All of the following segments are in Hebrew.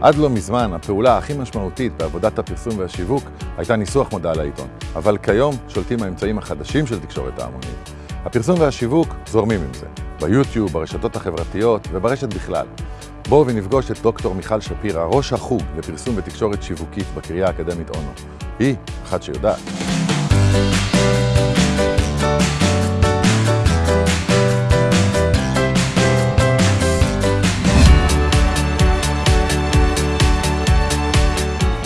עד לא מזמן, הפעולה הכי משמעותית בעבודת הפרסום והשיווק הייתה ניסוח מודעה לעיתון. אבל כיום שולטים האמצעים החדשים של תקשורת ההמונים. הפרסום והשיווק זורמים עם זה, ביוטיוב, ברשתות החברתיות וברשת בכלל. בואו ונפגוש את דוקטור מיכל שפירא, ראש החוג לפרסום ותקשורת שיווקית בקריה האקדמית אונו. היא אחת שיודעת.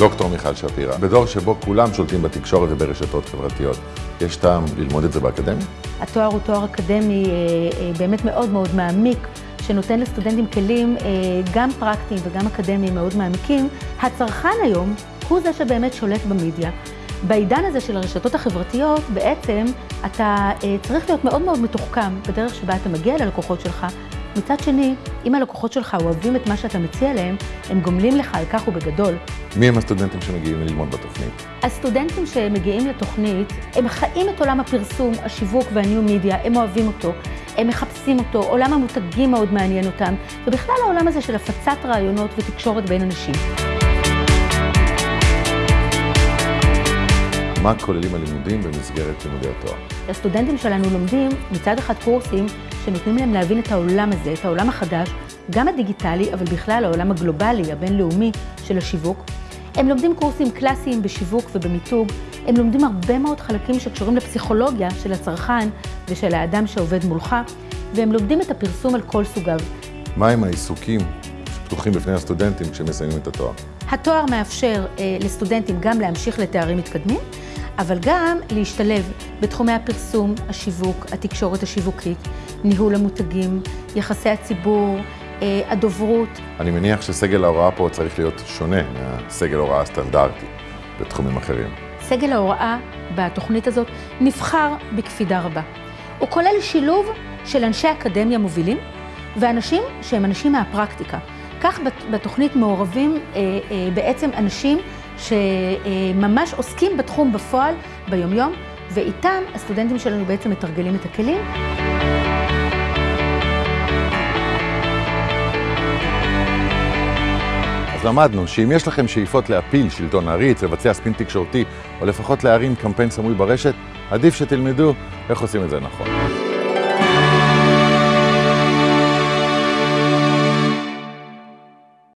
דוקטור מיכל שפירא, בדור שבו כולם שולטים בתקשורת וברשתות חברתיות, יש טעם ללמוד את זה באקדמיה? התואר הוא תואר אקדמי אה, אה, באמת מאוד מאוד מעמיק, שנותן לסטודנטים כלים אה, גם פרקטיים וגם אקדמיים מאוד מעמיקים. הצרכן היום הוא זה שבאמת שולט במדיה. בעידן הזה של הרשתות החברתיות, בעצם אתה צריך להיות מאוד מאוד מתוחכם בדרך שבה אתה מגיע ללקוחות שלך. מצד שני, אם הלקוחות שלך אוהבים את מה שאתה מציע להם, הם גומלים לך על כך ובגדול. מי הם הסטודנטים שמגיעים ללמוד בתוכנית? הסטודנטים שמגיעים לתוכנית, הם חיים את עולם הפרסום, השיווק והניו מידיה, הם אוהבים אותו, הם מחפשים אותו, עולם המותגים מאוד מעניין אותם, ובכלל העולם הזה של הפצת רעיונות ותקשורת בין אנשים. מה כוללים הלימודים במסגרת לימודי התואר? הסטודנטים שלנו לומדים מצד אחד קורסים שנותנים להם להבין את העולם הזה, את העולם החדש, גם הדיגיטלי, אבל בכלל העולם הגלובלי, הבינלאומי של השיווק. הם לומדים קורסים קלאסיים בשיווק ובמיתוג, הם לומדים הרבה מאוד חלקים שקשורים לפסיכולוגיה של הצרכן ושל האדם שעובד מולך, והם לומדים את הפרסום על כל סוגיו. מהם העיסוקים שפתוחים בפני הסטודנטים כשהם מסיימים את התואר? התואר מאפשר אה, לסטודנטים גם להמשיך לתארים מתקדמים, אבל גם להשתלב בתחומי הפרסום, השיווק, התקשורת השיווקית, ניהול המותגים, יחסי הציבור, אה, הדוברות. אני מניח שסגל ההוראה פה צריך להיות שונה מהסגל ההוראה הסטנדרטי בתחומים אחרים. סגל ההוראה בתוכנית הזאת נבחר בקפידה רבה. הוא כולל שילוב של אנשי אקדמיה מובילים ואנשים שהם אנשים מהפרקטיקה. כך בתוכנית מעורבים אה, אה, בעצם אנשים שממש עוסקים בתחום בפועל, ביומיום, ואיתם הסטודנטים שלנו בעצם מתרגלים את הכלים. אז למדנו שאם יש לכם שאיפות להפיל שלטון עריץ, לבצע ספין תקשורתי, או לפחות להרים קמפיין סמוי ברשת, עדיף שתלמדו איך עושים את זה נכון.